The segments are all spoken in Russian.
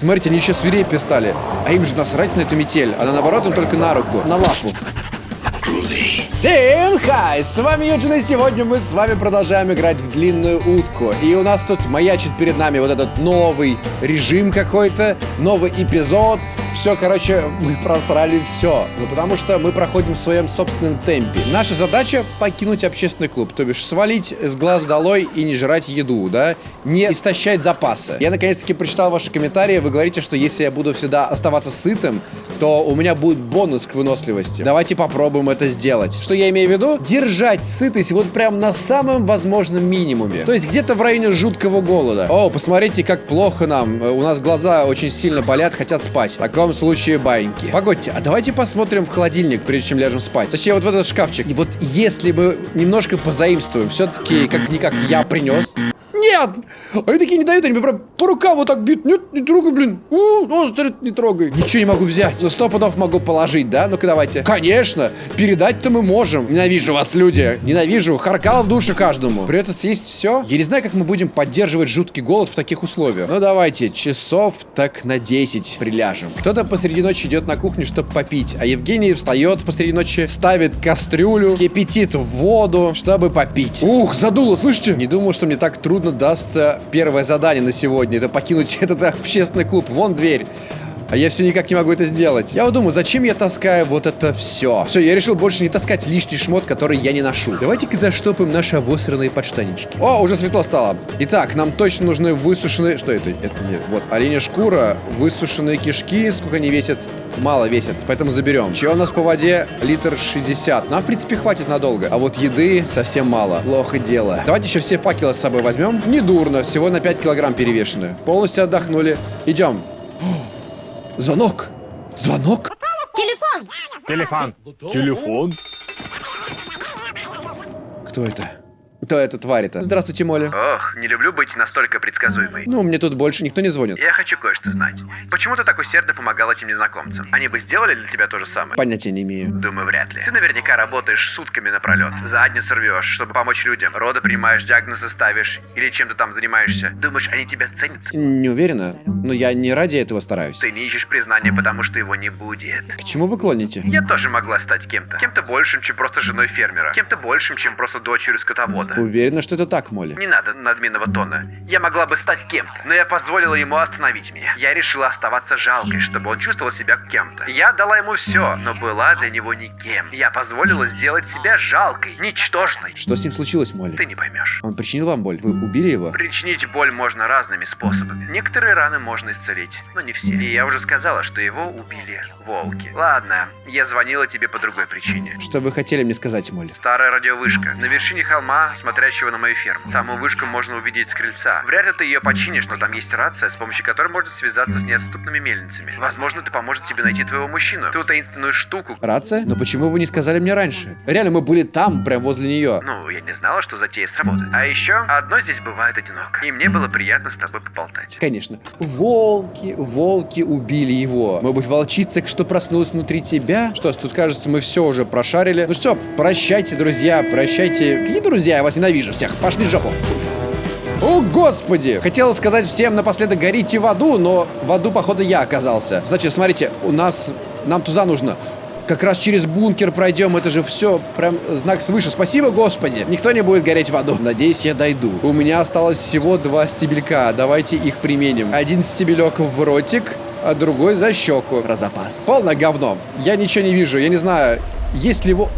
Смотрите, они еще свирепее стали. А им же насрать на эту метель. Она наоборот им только на руку, на лапу. Всем хай! С вами Юджин, и сегодня мы с вами продолжаем играть в длинную утку. И у нас тут маячит перед нами вот этот новый режим какой-то, новый эпизод. Все, короче, мы просрали все. Ну, потому что мы проходим в своем собственном темпе. Наша задача покинуть общественный клуб. То бишь, свалить с глаз долой и не жрать еду, да? Не истощать запасы. Я, наконец-таки, прочитал ваши комментарии. Вы говорите, что если я буду всегда оставаться сытым, то у меня будет бонус к выносливости. Давайте попробуем это сделать. Что я имею в виду? Держать сытость вот прям на самом возможном минимуме. То есть где-то в районе жуткого голода. О, посмотрите, как плохо нам. У нас глаза очень сильно болят, хотят спать. В таком случае баньки. Погодьте, а давайте посмотрим в холодильник, прежде чем ляжем спать. Точнее, вот в этот шкафчик. И вот если мы немножко позаимствуем, все-таки как-никак я принес. Нет! Они такие не дают, они прям по рукам вот так бьют. Нет, не трогай, блин. Острит, не трогай. Ничего не могу взять. За сто пудов могу положить, да? Ну-ка давайте. Конечно, передать-то мы можем. Ненавижу вас, люди. Ненавижу. Харкал в душу каждому. Придется съесть все. Я не знаю, как мы будем поддерживать жуткий голод в таких условиях. Ну давайте, часов так на 10 приляжем. Кто-то посреди ночи идет на кухню, чтобы попить, а Евгений встает посреди ночи, ставит кастрюлю, кипятит воду, чтобы попить. Ух, задуло, слышите? Не думал, что мне так трудно дастся первое задание на сегодня. Это покинуть этот общественный клуб. Вон дверь. А я все никак не могу это сделать. Я вот думаю, зачем я таскаю вот это все? Все, я решил больше не таскать лишний шмот, который я не ношу. Давайте-ка заштопаем наши обосранные подштаннички. О, уже светло стало. Итак, нам точно нужны высушенные... Что это? Это нет. Вот, оленя шкура, высушенные кишки. Сколько они весят? Мало весят, поэтому заберем. Чего у нас по воде? Литр 60. Нам, в принципе, хватит надолго. А вот еды совсем мало. Плохо дело. Давайте еще все факелы с собой возьмем. Недурно, всего на 5 килограмм перевешены. Полностью отдохнули. Идем. Звонок! Звонок! Телефон! Телефон. Телефон? Кто это? Кто эта тварь-то? Здравствуйте, Молли. Ох, не люблю быть настолько предсказуемой. Ну, мне тут больше никто не звонит. Я хочу кое-что знать. Почему ты так усердно помогал этим незнакомцам? Они бы сделали для тебя то же самое? Понятия не имею. Думаю, вряд ли. Ты наверняка работаешь сутками напролет. Задницу рвешь, чтобы помочь людям. Роды принимаешь, диагнозы ставишь. Или чем ты там занимаешься. Думаешь, они тебя ценят? Не уверена, но я не ради этого стараюсь. Ты не ищешь признания, потому что его не будет. К чему вы клоните? Я тоже могла стать кем-то. Кем-то большим, чем просто женой фермера. Кем-то большим, чем просто дочерью скотовода. Уверена, что это так, Молли. Не надо надменного тона. Я могла бы стать кем-то, но я позволила ему остановить меня. Я решила оставаться жалкой, чтобы он чувствовал себя кем-то. Я дала ему все, но была для него никем. Я позволила сделать себя жалкой, ничтожной. Что с ним случилось, Молли? Ты не поймешь. Он причинил вам боль? Вы убили его? Причинить боль можно разными способами. Некоторые раны можно исцелить, но не все. И я уже сказала, что его убили волки. Ладно, я звонила тебе по другой причине. Что вы хотели мне сказать, Молли? Старая радиовышка. На вершине холма, смотрящего на мою ферму. Самую вышку можно увидеть с крыльца. Вряд ли ты ее починишь, но там есть рация, с помощью которой можно связаться с неотступными мельницами. Возможно, это поможет тебе найти твоего мужчину. Ту таинственную штуку. Рация? Но почему вы не сказали мне раньше? Реально, мы были там, прям возле нее. Ну, я не знала, что затея сработает. А еще, одно здесь бывает одиноко. И мне было приятно с тобой поболтать. Конечно. Волки, волки убили его. Может быть, волчица, что проснулась внутри тебя? Что ж, тут кажется, мы все уже прошарили. Ну что, прощайте, друзья, прощайте. Какие друзья? Я вас ненавижу всех. Пошли в жопу. О, господи! Хотел сказать всем напоследок горите в аду, но в аду, походу, я оказался. Значит, смотрите, у нас... Нам туда нужно. Как раз через бункер пройдем, это же все прям знак свыше. Спасибо, господи. Никто не будет гореть в аду. Надеюсь, я дойду. У меня осталось всего два стебелька. Давайте их применим. Один стебелек в ротик, а другой за щеку. Про запас. Полное говно. Я ничего не вижу. Я не знаю, есть ли его...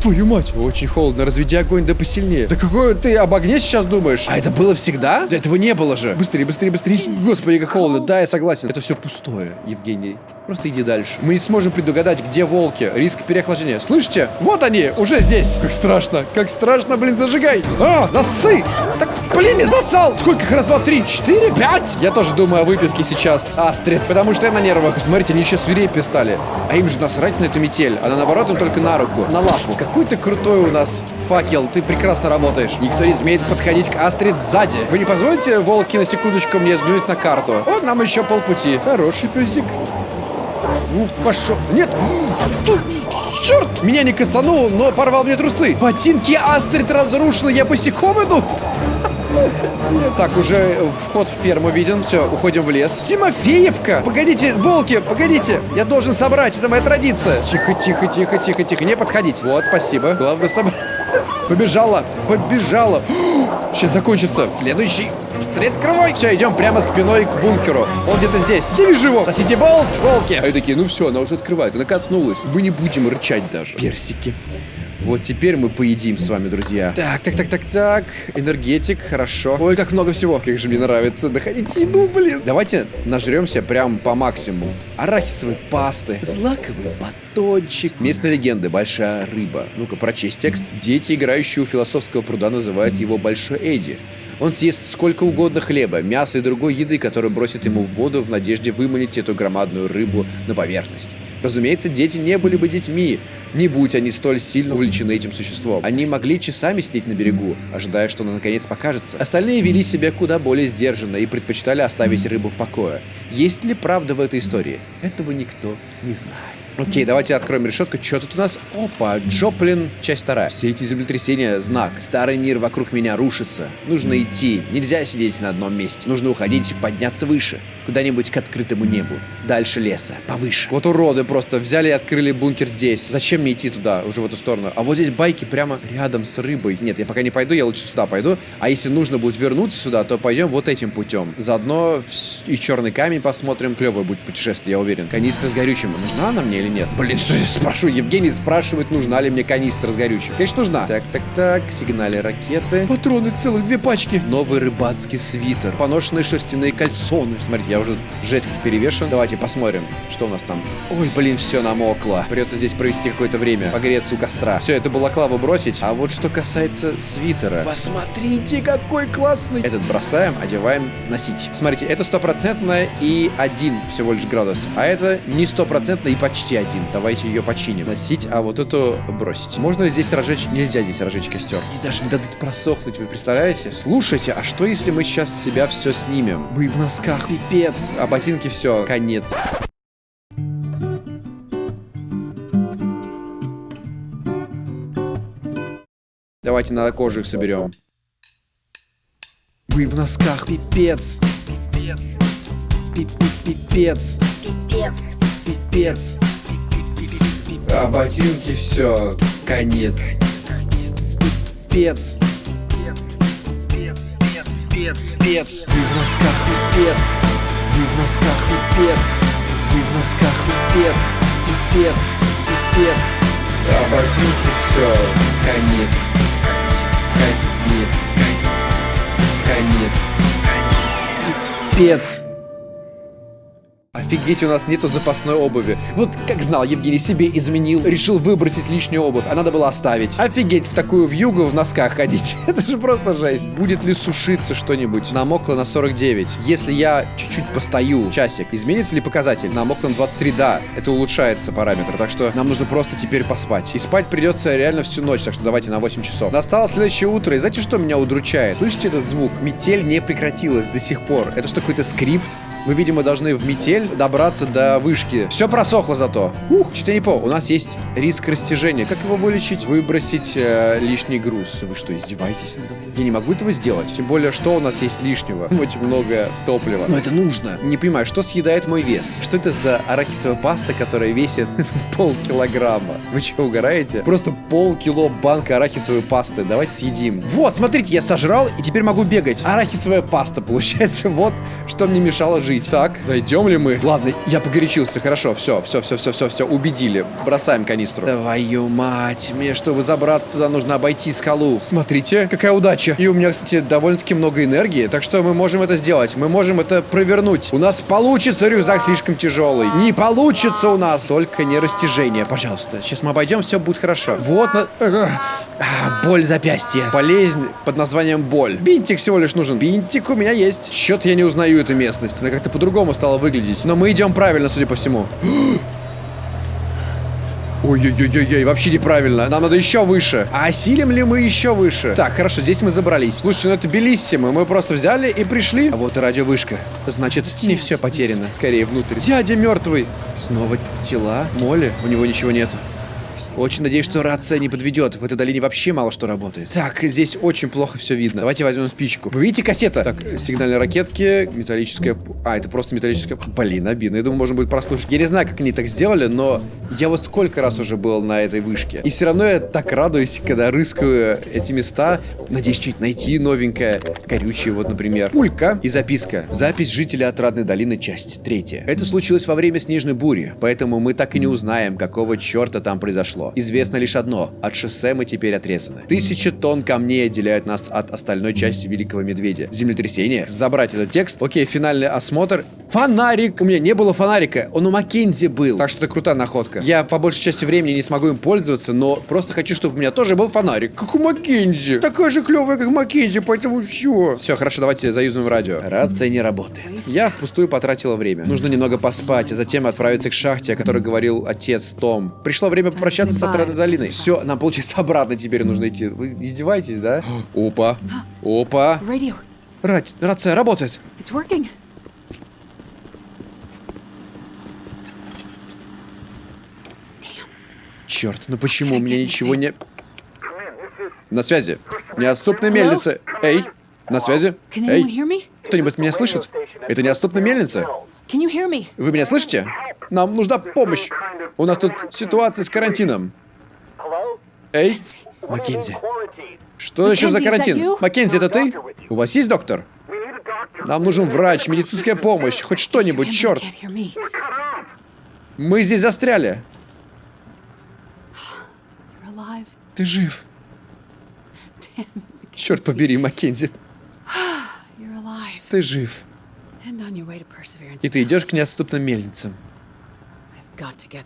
Твою мать! Очень холодно, разведи огонь да посильнее. Да какой ты об огне сейчас думаешь? А это было всегда? Да этого не было же. Быстрее, быстрее, быстрее. Господи, как холодно. Да, я согласен. Это все пустое, Евгений. Просто иди дальше. Мы не сможем предугадать, где волки. Риск переохлаждения. Слышите? Вот они, уже здесь. Как страшно. Как страшно, блин, зажигай. А, засы. Так, блин, не засал. Сколько их? Раз, два, три, четыре, пять. Я тоже думаю о выпивке сейчас, Астрид. Потому что я на нервах. Смотрите, они еще свирепее стали. А им же насрать на эту метель. Она наоборот им только на руку, на лапу. Какой ты крутой у нас факел. Ты прекрасно работаешь. Никто не смеет подходить к Астрид сзади. Вы не позволите, волки, на секундочку мне взглянуть на карту? Вот нам еще полпути. Хороший песик. Ну, пошел. Нет! Черт! Меня не касанул, но порвал мне трусы. Ботинки Астрид разрушены, я босиком иду. Так, уже вход в ферму виден. Все, уходим в лес. Тимофеевка! Погодите, волки, погодите! Я должен собрать, это моя традиция. Тихо, тихо, тихо, тихо, тихо. Не подходить. Вот, спасибо. Главное собрать. Побежала, побежала. Сейчас закончится. Следующий. Открывай. Все, идем прямо спиной к бункеру. Он где-то здесь. Я вижу его. Сосите болт, волки. Они такие, ну все, она уже открывает. Она коснулась. Мы не будем рычать даже. Персики. Вот теперь мы поедим с вами, друзья. Так, так, так, так, так. Энергетик, хорошо. Ой, как много всего. Как же мне нравится доходить еду, блин. Давайте нажремся прям по максимуму. Арахисовой пасты, злаковый батончик. Местные легенды, большая рыба. Ну-ка, прочесть текст. Дети, играющие у философского пруда, называют его Большой Эдди. Он съест сколько угодно хлеба, мяса и другой еды, которую бросит ему в воду в надежде выманить эту громадную рыбу на поверхность. Разумеется, дети не были бы детьми, не будь они столь сильно увлечены этим существом. Они могли часами сидеть на берегу, ожидая, что она наконец покажется. Остальные вели себя куда более сдержанно и предпочитали оставить рыбу в покое. Есть ли правда в этой истории? Этого никто не знает. Окей, давайте откроем решетку. Что тут у нас? Опа, Джоплин, часть вторая. Все эти землетрясения — знак. Старый мир вокруг меня рушится. Нужно идти. Нельзя сидеть на одном месте. Нужно уходить, подняться выше. Куда-нибудь к открытому небу. Дальше леса. Повыше. Вот уроды просто взяли и открыли бункер здесь. Зачем мне идти туда, уже в эту сторону? А вот здесь байки прямо рядом с рыбой. Нет, я пока не пойду, я лучше сюда пойду. А если нужно будет вернуться сюда, то пойдем вот этим путем. Заодно и черный камень посмотрим. Клевое будет путешествие, я уверен. Канистра с горючим. Нужна она мне или нет? Блин, что я спрашиваю? Евгений спрашивает, нужна ли мне канистра с горючим. Конечно, нужна. Так, так, так. Сигнали ракеты. Патроны целых две пачки. Новый рыбацкий свитер. Поношенные шерстяные кальсоны. Смотрите, я уже жесть как перевешен. Давайте посмотрим, что у нас там. Ой, блин, все намокло. Придется здесь провести какое-то время. Погреться у костра. Все, это балаклаву бросить. А вот что касается свитера. Посмотрите, какой классный. Этот бросаем, одеваем, носить. Смотрите, это стопроцентно и один всего лишь градус. А это не стопроцентно и почти один. Давайте ее починим. Носить, а вот эту бросить. Можно ли здесь разжечь? Нельзя здесь разжечь костер. И даже не дадут просохнуть, вы представляете? Слушайте, а что если мы сейчас с себя все снимем? Мы в носках, пипец. А ботинки все, конец. Давайте на кожу их соберем. Мы в носках, пипец. Пипец. Пипец. Пипец. Пипец. А ботинки все, конец. Пипец. Пипец. Пипец. Мы в носках, пипец. Мы в носках, пипец. Мы в носках, пипец. Пипец. Пипец. А ботинки все, конец. Конец. Конец. Пипец. Офигеть, у нас нету запасной обуви. Вот как знал, Евгений себе изменил, решил выбросить лишнюю обувь, а надо было оставить. Офигеть, в такую вьюгу в носках ходить. Это же просто жесть. Будет ли сушиться что-нибудь? Намокло на 49. Если я чуть-чуть постою, часик, изменится ли показатель? Намокло на 23, да. Это улучшается параметр, так что нам нужно просто теперь поспать. И спать придется реально всю ночь, так что давайте на 8 часов. Настало следующее утро, и знаете, что меня удручает? Слышите этот звук? Метель не прекратилась до сих пор. Это что, какой-то скрипт? Мы, видимо, должны в метель добраться до вышки. Все просохло зато. Ух, что-то не по. У нас есть риск растяжения. Как его вылечить? Выбросить э, лишний груз. Вы что, издеваетесь? Я не могу этого сделать. Тем более, что у нас есть лишнего? Очень много топлива. Но это нужно. Не понимаю, что съедает мой вес? Что это за арахисовая паста, которая весит полкилограмма? Вы что, угораете? Просто полкило банка арахисовой пасты. Давайте съедим. Вот, смотрите, я сожрал и теперь могу бегать. Арахисовая паста, получается. Вот, что мне мешало жить. Так, дойдем ли мы? Ладно, я погорячился. Хорошо, все, все, все, все, все, все, убедили. Бросаем канистру. Твою мать, мне, чтобы забраться туда, нужно обойти скалу. Смотрите, какая удача. И у меня, кстати, довольно-таки много энергии, так что мы можем это сделать. Мы можем это провернуть. У нас получится, рюкзак слишком тяжелый. Не получится у нас. Только не растяжение, пожалуйста. Сейчас мы обойдем, все будет хорошо. Вот, на... а, боль запястья. Болезнь под названием боль. Бинтик всего лишь нужен. Бинтик у меня есть. Счет я не узнаю эту местность. Она как-то по-другому стала выглядеть. Но мы идем правильно, судя по всему. Ой-ой-ой-ой, вообще неправильно. Нам надо еще выше. А осилим ли мы еще выше? Так, хорошо, здесь мы забрались. Слушайте, ну это белиссимо. Мы просто взяли и пришли. А вот и радиовышка. Значит, не все потеряно. Скорее внутрь. Дядя мертвый. Снова тела. Моли. У него ничего нету. Очень надеюсь, что рация не подведет. В этой долине вообще мало что работает. Так, здесь очень плохо все видно. Давайте возьмем спичку. Вы видите кассета? Так, сигнальные ракетки, металлическая... А, это просто металлическая... Блин, обидно. Я думаю, можно будет прослушать. Я не знаю, как они так сделали, но я вот сколько раз уже был на этой вышке. И все равно я так радуюсь, когда рыскаю эти места. Надеюсь, что-нибудь найти новенькое. Горючее, вот, например. Пулька и записка. Запись жителя Отрадной долины, часть третья. Это случилось во время снежной бури, поэтому мы так и не узнаем, какого черта там произошло. Известно лишь одно. От шоссе мы теперь отрезаны. Тысячи тонн камней отделяют нас от остальной части Великого Медведя. Землетрясение. Забрать этот текст. Окей, финальный осмотр. Фонарик! У меня не было фонарика. Он у Маккензи был. Так что это крутая находка. Я по большей части времени не смогу им пользоваться, но просто хочу, чтобы у меня тоже был фонарик. Как у Маккензи. Такая же клевая, как Маккензи, поэтому все. Все, хорошо, давайте заюзаем радио. Рация не работает. Я впустую потратила время. Нужно немного поспать, а затем отправиться к шахте, о которой говорил отец Том. Пришло время попрощаться с Отрадной долиной. Все, нам, получается, обратно теперь нужно идти. Вы издеваетесь, да? Опа. Опа. Рать- рация работает. Черт, ну почему у меня ничего не... На связи. Неотступная мельница. Эй, на связи. Эй, кто-нибудь меня слышит? Это неотступная мельница. Вы меня слышите? Нам нужна помощь. У нас тут ситуация с карантином. Эй, Маккензи. Что еще за карантин? Маккензи, это ты? У вас есть доктор? Нам нужен врач, медицинская помощь, хоть что-нибудь, черт. Мы здесь застряли. Ты жив. Черт побери, Маккензи, ты жив. И ты идешь к неотступным мельницам.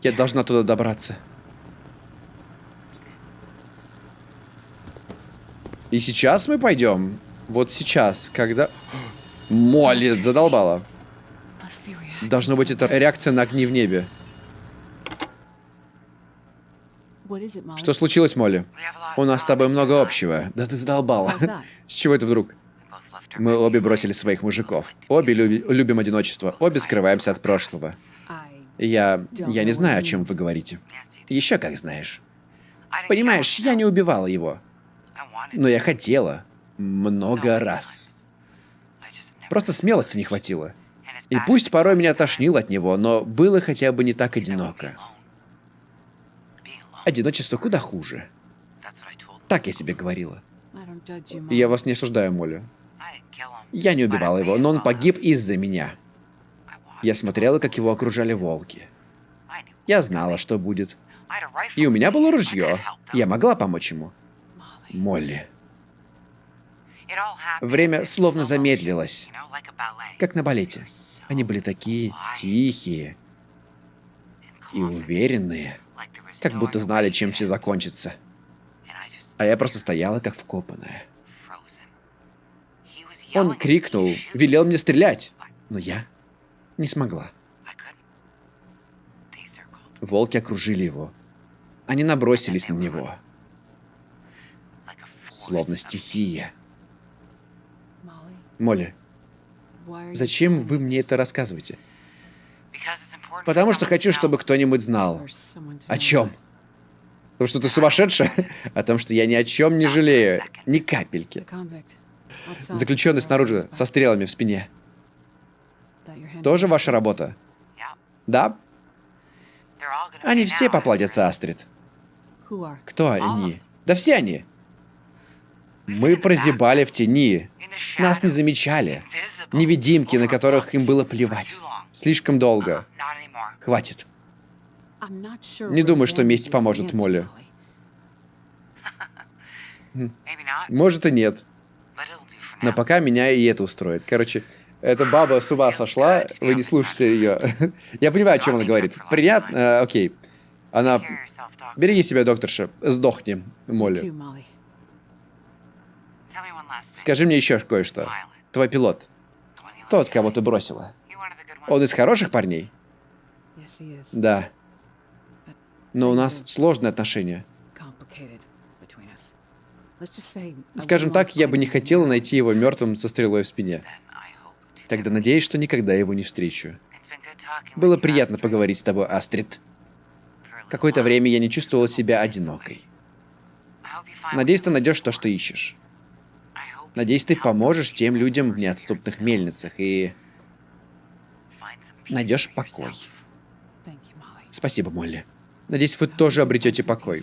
Я должна туда добраться. И сейчас мы пойдем. Вот сейчас, когда... Молли задолбала. Должно быть, это реакция на огни в небе. Что случилось, Молли? У нас с тобой много общего. Да ты задолбала. С чего это вдруг? Мы обе бросили своих мужиков. Обе люби- любим одиночество. Обе скрываемся от прошлого. Я... Я не знаю, о чем вы говорите. Еще как знаешь. Понимаешь, я не убивала его. Но я хотела. Много раз. Просто смелости не хватило. И пусть порой меня тошнило от него, но было хотя бы не так одиноко. Одиночество куда хуже. Так я себе говорила. Я вас не осуждаю, Молли. Я не убивала его, но он погиб из-за меня. Я смотрела, как его окружали волки. Я знала, что будет. И у меня было ружье. Я могла помочь ему. Молли. Время словно замедлилось, как на балете. Они были такие тихие и уверенные, как будто знали, чем все закончится. А я просто стояла, как вкопанная. Он крикнул, велел мне стрелять, но я не смогла. Волки окружили его. Они набросились на него, словно стихия. Молли, зачем вы мне это рассказываете? Потому что хочу, чтобы кто-нибудь знал. О чем? Потому что ты сумасшедшая? О том, что я ни о чем не жалею. Ни капельки. Заключенный снаружи, со стрелами в спине. Тоже ваша работа? Да? Они все поплатятся, Астрид. Кто они? Да все они. Мы прозябали в тени. Нас не замечали. Невидимки, на которых им было плевать. Слишком долго. Хватит. Not sure Не думаю, что месть поможет Молли. Molly. Может и нет. Но пока меня и это устроит. Короче, эта баба с ума сошла, вы не слушайте ее. Я понимаю, о чем она говорит. Приятно, э, окей. Она... Береги себя, докторша. Сдохни, Молли. Скажи мне еще кое-что. Твой пилот. Тот, кого ты бросила. Он из хороших парней? Да. Но у нас сложные отношения. Скажем так, я бы не хотела найти его мертвым со стрелой в спине. Тогда надеюсь, что никогда его не встречу. Было приятно поговорить с тобой, Астрид. какое-то время я не чувствовала себя одинокой. Надеюсь, ты найдешь то, что ищешь. Надеюсь, ты поможешь тем людям в неотступных мельницах и найдешь покой. Спасибо, Молли. Надеюсь, вы тоже обретете покой.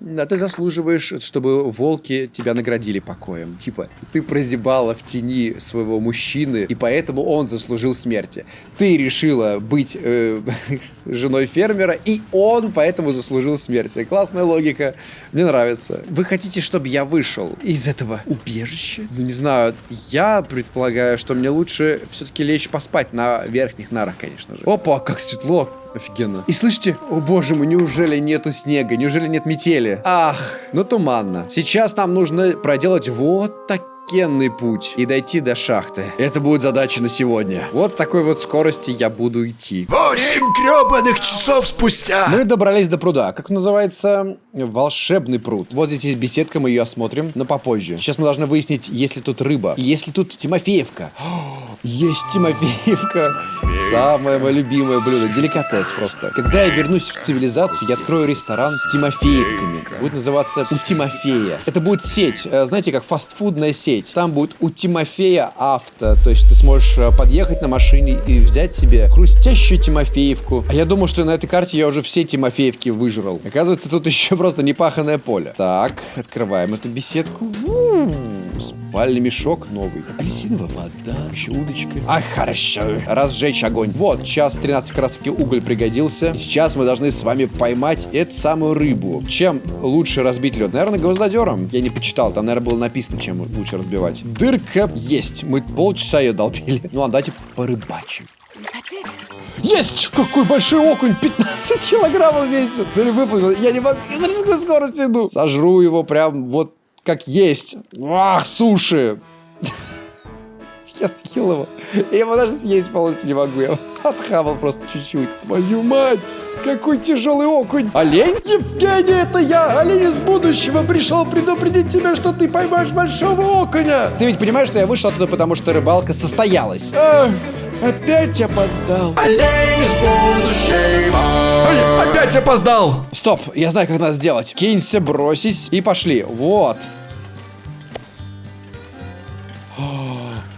Да, ты заслуживаешь, чтобы волки тебя наградили покоем. Типа, ты прозябала в тени своего мужчины, и поэтому он заслужил смерти. Ты решила быть э, женой фермера, и он поэтому заслужил смерти. Классная логика. Мне нравится. Вы хотите, чтобы я вышел из этого убежища? Ну, не знаю. Я предполагаю, что мне лучше все-таки лечь поспать на верхних нарах, конечно же. Опа, как светло. Офигенно. И слышите? О боже мой, неужели нету снега? Неужели нет метели? Ах, ну туманно. Сейчас нам нужно проделать вот такенный путь и дойти до шахты. Это будет задача на сегодня. Вот с такой вот скорости я буду идти. Восемь гребаных часов спустя. Мы добрались до пруда. Как называется? Волшебный пруд. Вот здесь есть беседка, мы ее осмотрим, но попозже. Сейчас мы должны выяснить, есть ли тут рыба. И есть ли тут Тимофеевка. О, есть Тимофеевка. Самое мое любимое блюдо. Деликатес просто. Когда я вернусь в цивилизацию, я открою ресторан с Тимофеевками. Будет называться «У Тимофея». Это будет сеть. э, Знаете, как фастфудная сеть. Там будет «У Тимофея авто». То есть ты сможешь э, подъехать на машине и взять себе хрустящую Тимофеевку. А я думал, что на этой карте я уже все Тимофеевки выжрал. Оказывается, тут еще просто непаханное поле. Так, открываем эту беседку. Спальный мешок новый. Апельсиновая вода, еще удочка. Ах, хорошо. Разжечь огонь. Вот, час 13 как раз таки уголь пригодился. Сейчас мы должны с вами поймать эту самую рыбу. Чем лучше разбить лед? Наверное, гвоздодером. Я не почитал, там, наверное, было написано, чем лучше разбивать. Дырка есть. Мы полчаса ее долбили. Ну, а давайте порыбачим. Есть! Какой большой окунь! 15 килограммов весит! Цель выполнена. Я не могу, я на такой скорости иду. Сожру его прям вот как есть. Ах, суши! Я съел его. Я его даже съесть полностью не могу. Я отхавал просто чуть-чуть. Твою мать! Какой тяжелый окунь! Олень? Евгений, это я! Олень из будущего пришел предупредить тебя, что ты поймаешь большого окуня! Ты ведь понимаешь, что я вышел оттуда, потому что рыбалка состоялась? Ах, опять опоздал. Олень из будущего. Опять опоздал. Стоп, я знаю, как надо сделать. Кинься, бросись и пошли. Вот.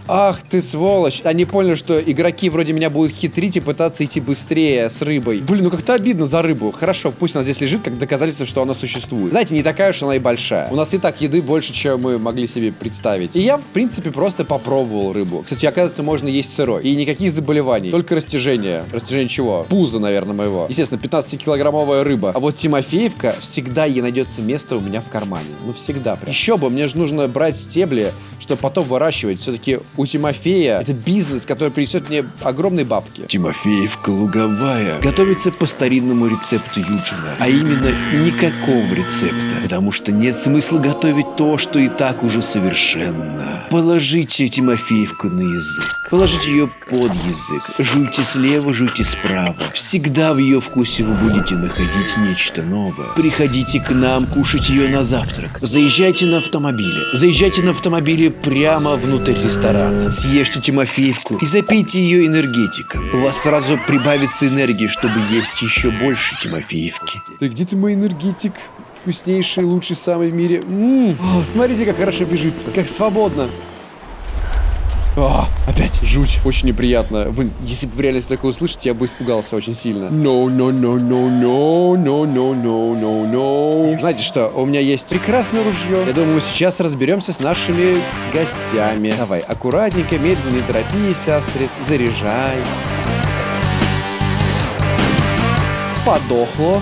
Ах ты сволочь. Они поняли, что игроки вроде меня будут хитрить и пытаться идти быстрее с рыбой. Блин, ну как-то обидно за рыбу. Хорошо, пусть она здесь лежит, как доказательство, что она существует. Знаете, не такая уж она и большая. У нас и так еды больше, чем мы могли себе представить. И я, в принципе, просто попробовал рыбу. Кстати, оказывается, можно есть сырой. И никаких заболеваний. Только растяжение. Растяжение чего? Пуза, наверное, моего. Естественно, 15-килограммовая рыба. А вот Тимофеевка, всегда ей найдется место у меня в кармане. Ну, всегда прям. Еще бы, мне же нужно брать стебли, чтобы потом выращивать. Все-таки у Тимофея это бизнес, который принесет мне огромные бабки. Тимофеевка луговая готовится по старинному рецепту Юджина, а именно никакого рецепта, потому что нет смысла готовить то, что и так уже совершенно. Положите Тимофеевку на язык, положите ее под язык, жуйте слева, жуйте справа. Всегда в ее вкусе вы будете находить нечто новое. Приходите к нам кушать ее на завтрак. Заезжайте на автомобиле, заезжайте на автомобиле прямо внутрь ресторана. Съешьте Тимофеевку и запейте ее энергетиком. У вас сразу прибавится энергии, чтобы есть еще больше Тимофеевки. Да где ты мой энергетик? Вкуснейший, лучший самый в мире. М, о, смотрите, как хорошо бежится. Как свободно. А, опять жуть. Очень неприятно. Блин, если бы в реальности такое услышать, я бы испугался очень сильно. No, no, no, no, no, no, no, no, no, no. Знаете что, у меня есть прекрасное ружье. Я думаю, сейчас разберемся с нашими гостями. Давай, аккуратненько, медленно, не торопись, Астрид. Заряжай. Подохло.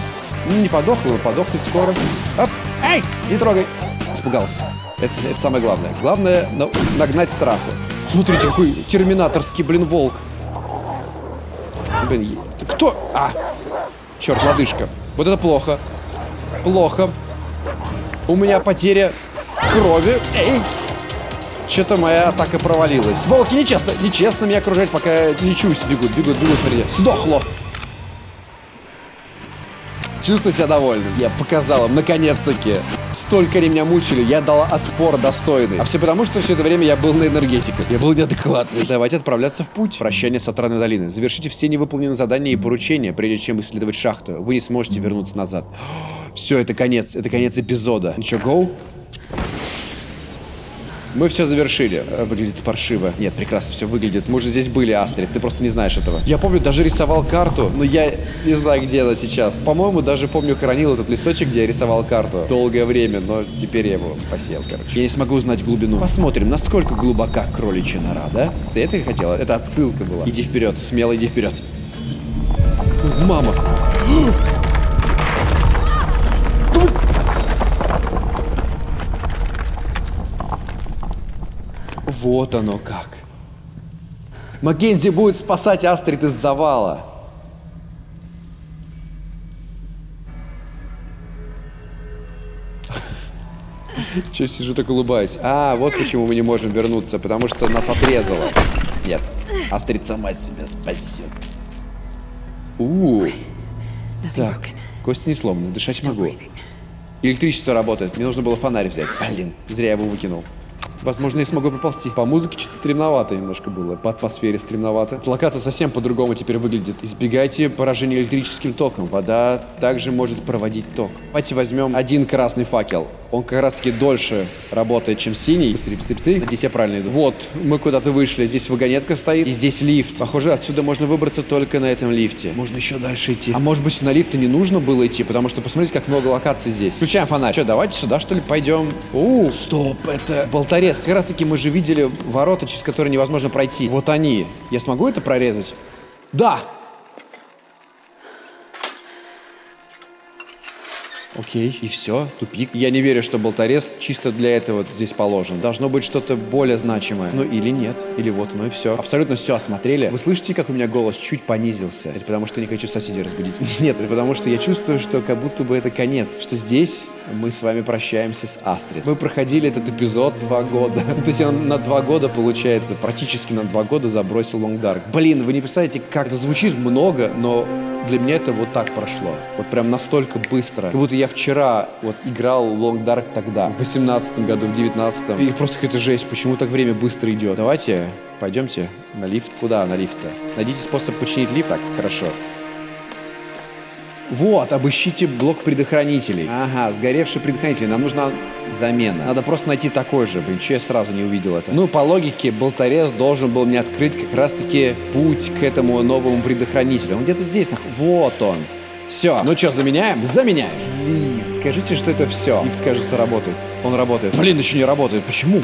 Ну, не подохло, но подохнет скоро. Оп. Эй, не трогай. Испугался. Это, это самое главное. Главное на- нагнать страху. Смотрите, какой терминаторский, блин, волк. Блин, кто? А! Черт, лодыжка. Вот это плохо. Плохо. У меня потеря крови. Эй! Что-то моя атака провалилась. Волки, нечестно, нечестно меня окружать, пока я лечусь. Бегут, бегут, бегут впереди. Сдохло. Чувствую себя довольным. Я показал им, наконец-таки. Столько меня мучили, я дал отпор достойный. А все потому, что все это время я был на энергетиках. Я был неадекватный. Давайте отправляться в путь. Прощание с Атраной долины. Завершите все невыполненные задания и поручения, прежде чем исследовать шахту. Вы не сможете вернуться назад. Все, это конец. Это конец эпизода. Что, гоу? Мы все завершили. Э, Выглядит паршиво. Нет, прекрасно все выглядит. Мы уже здесь были, Астрид. Ты просто не знаешь этого. Я помню, даже рисовал карту, но я не знаю, где она сейчас. По-моему, даже помню, хранил этот листочек, где я рисовал карту. Долгое время, но теперь я его посел, короче. Я не смогу узнать глубину. Посмотрим, насколько глубока кроличья нора, да? Ты это хотела? Это отсылка была. Иди вперед, смело иди вперед. Мама! Вот оно как. Маккензи будет спасать Астрид из завала. Че сижу так улыбаюсь? А, вот почему мы не можем вернуться, потому что нас отрезало. Нет, Астрид сама себя спасет. У, Nothing так, кости не сломаны, дышать могу. Электричество работает. Мне нужно было фонарь взять. Блин, зря я его выкинул. Возможно, я смогу поползти. По музыке что-то стремновато немножко было. По атмосфере стремновато. Локация совсем по-другому теперь выглядит. Избегайте поражения электрическим током. Вода также может проводить ток. Давайте возьмем один красный факел. Он как раз-таки дольше работает, чем синий. Быстрее, быстрее, быстрее. Надеюсь, я правильно иду. Вот, мы куда-то вышли. Здесь вагонетка стоит. И здесь лифт. Похоже, отсюда можно выбраться только на этом лифте. Можно еще дальше идти. А может быть, на лифты не нужно было идти, потому что посмотрите, как много локаций здесь. Включаем фонарь. Что, давайте сюда, что ли, пойдем? У, стоп, это болторез. Как раз таки мы же видели ворота, через которые невозможно пройти. Вот они. Я смогу это прорезать? Да! Окей, и все, тупик. Я не верю, что болторез чисто для этого здесь положен. Должно быть что-то более значимое. Ну или нет, или вот оно и все. Абсолютно все осмотрели. Вы слышите, как у меня голос чуть понизился? Это потому, что не хочу соседей разбудить. Нет, это потому, что я чувствую, что как будто бы это конец. Что здесь мы с вами прощаемся с Астрид. Мы проходили этот эпизод два года. То есть я на два года, получается, практически на два года забросил Long Dark. Блин, вы не представляете, как это звучит много, но для меня это вот так прошло. Вот прям настолько быстро. Как будто я вчера вот играл Long Dark тогда, в 18 году, в 19 И просто какая-то жесть, почему так время быстро идет. Давайте пойдемте на лифт. Куда на лифт-то? Найдите способ починить лифт. Так, хорошо. Вот, обыщите блок предохранителей. Ага, сгоревший предохранитель. Нам нужна замена. Надо просто найти такой же. Блин, че я сразу не увидел это? Ну, по логике, болторез должен был мне открыть как раз-таки путь к этому новому предохранителю. Он где-то здесь, нах... Вот он. Все. Ну что, заменяем? Заменяем. Плиз, скажите, что это все. Лифт, кажется, работает. Он работает. Блин, еще не работает. Почему?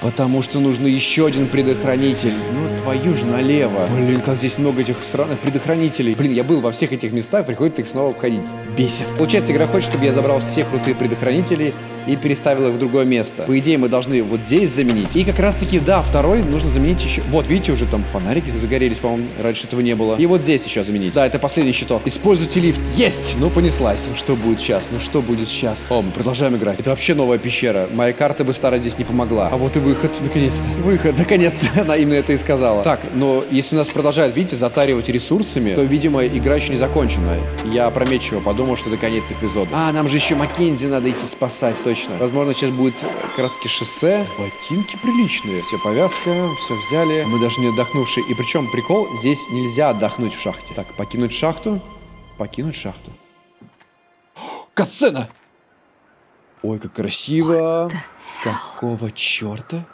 Потому что нужно еще один предохранитель. Ну, твою же налево. Блин, как здесь много этих сраных предохранителей. Блин, я был во всех этих местах, приходится их снова обходить. Бесит. Получается, игра хочет, чтобы я забрал все крутые предохранители и переставил их в другое место. По идее, мы должны вот здесь заменить. И как раз-таки, да, второй нужно заменить еще... Вот, видите, уже там фонарики загорелись, по-моему, раньше этого не было. И вот здесь еще заменить. Да, это последний щиток. Используйте лифт. Есть! Ну, понеслась. Ну, что будет сейчас? Ну, что будет сейчас? О, мы продолжаем играть. Это вообще новая пещера. Моя карта бы старая здесь не помогла. А вот и выход. Наконец-то. Выход. Наконец-то. Она именно это и сказала. Так, но если нас продолжают, видите, затаривать ресурсами, то, видимо, игра еще не закончена. Я опрометчиво подумал, что это конец эпизода. А, нам же еще Маккензи надо идти спасать, точно. Возможно, сейчас будет как раз таки шоссе. Ботинки приличные. Все, повязка, все взяли. Мы даже не отдохнувшие. И причем прикол, здесь нельзя отдохнуть в шахте. Так, покинуть шахту. Покинуть шахту. Катсцена! Ой, как красиво. Какого черта?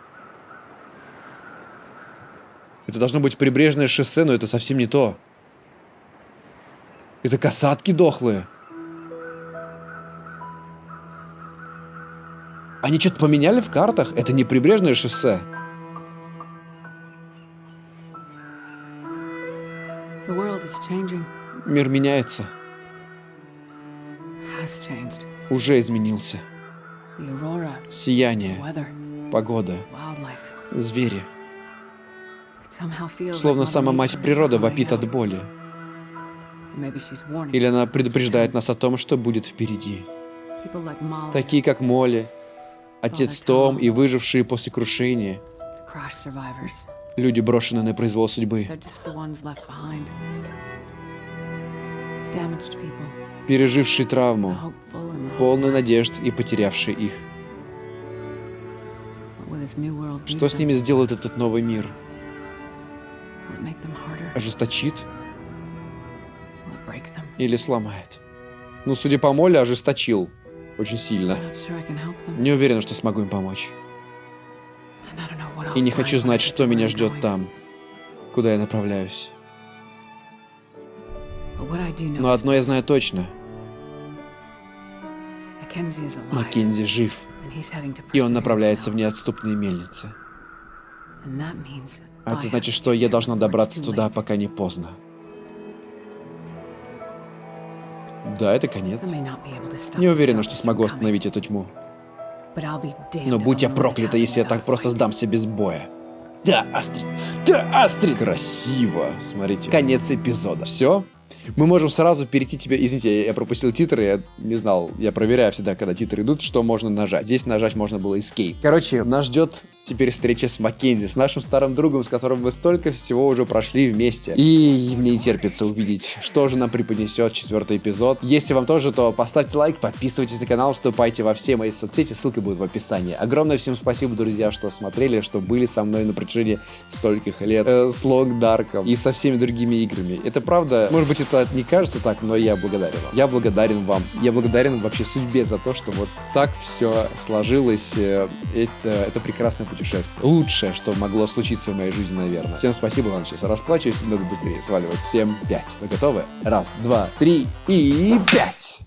Это должно быть прибрежное шоссе, но это совсем не то. Это касатки дохлые. Они что-то поменяли в картах? Это не прибрежное шоссе. Мир меняется. Уже изменился. Сияние, погода, звери. Словно сама мать природа вопит от боли. Или она предупреждает нас о том, что будет впереди. Такие, как Молли, отец Том и выжившие после крушения. Люди, брошенные на произвол судьбы. Пережившие травму, полную надежд и потерявшие их. Что с ними сделает этот новый мир? Ожесточит или сломает? Ну, судя по Моле, ожесточил. Очень сильно. Не уверен, что смогу им помочь. И не хочу знать, что меня ждет там, куда я направляюсь. Но одно я знаю точно. Маккензи жив, и он направляется в неотступные мельницы. А это значит, что я должна добраться туда, пока не поздно. Да, это конец. Не уверена, что смогу остановить эту тьму. Но будь я проклята, если я так просто сдамся без боя. Да, Астрид! Да, Астрид! Красиво! Смотрите. Конец эпизода. Все? Мы можем сразу перейти тебе... Извините, я- я пропустил титры, я не знал. Я проверяю всегда, когда титры идут, что можно нажать. Здесь нажать можно было Escape. Короче, нас ждет теперь встреча с Маккензи, с нашим старым другом, с которым мы столько всего уже прошли вместе. И мне не терпится увидеть, что же нам преподнесет четвертый эпизод. Если вам тоже, то поставьте лайк, подписывайтесь на канал, вступайте во все мои соцсети, ссылка будет в описании. Огромное всем спасибо, друзья, что смотрели, что были со мной на протяжении стольких лет э, с Лонг Дарком и со всеми другими играми. Это правда, может быть, это не кажется так, но я благодарен вам. Я благодарен вам. Я благодарен вообще судьбе за то, что вот так все сложилось. Э, Это, это прекрасное путешествие. Лучшее, что могло случиться в моей жизни, наверное. Всем спасибо, ладно, сейчас расплачиваюсь, надо быстрее сваливать. Всем пять. Вы готовы? Раз, два, три и пять.